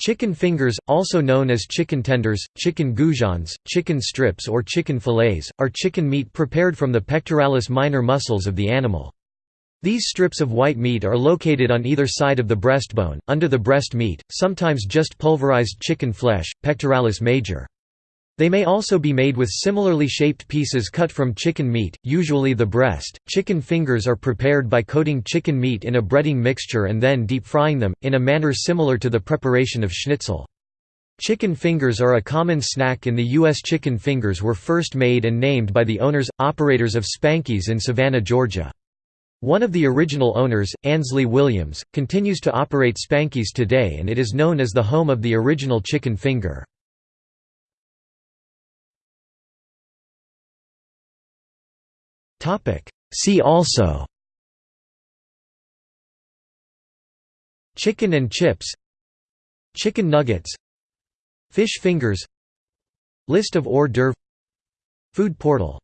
Chicken fingers, also known as chicken tenders, chicken goujons, chicken strips or chicken fillets, are chicken meat prepared from the pectoralis minor muscles of the animal. These strips of white meat are located on either side of the breastbone, under the breast meat, sometimes just pulverized chicken flesh, pectoralis major. They may also be made with similarly shaped pieces cut from chicken meat, usually the breast. Chicken fingers are prepared by coating chicken meat in a breading mixture and then deep frying them, in a manner similar to the preparation of schnitzel. Chicken fingers are a common snack in the U.S. Chicken fingers were first made and named by the owners, operators of Spanky's in Savannah, Georgia. One of the original owners, Ansley Williams, continues to operate Spanky's today and it is known as the home of the original chicken finger. See also. Chicken and chips. Chicken nuggets. Fish fingers. List of hors d'oeuvre Food portal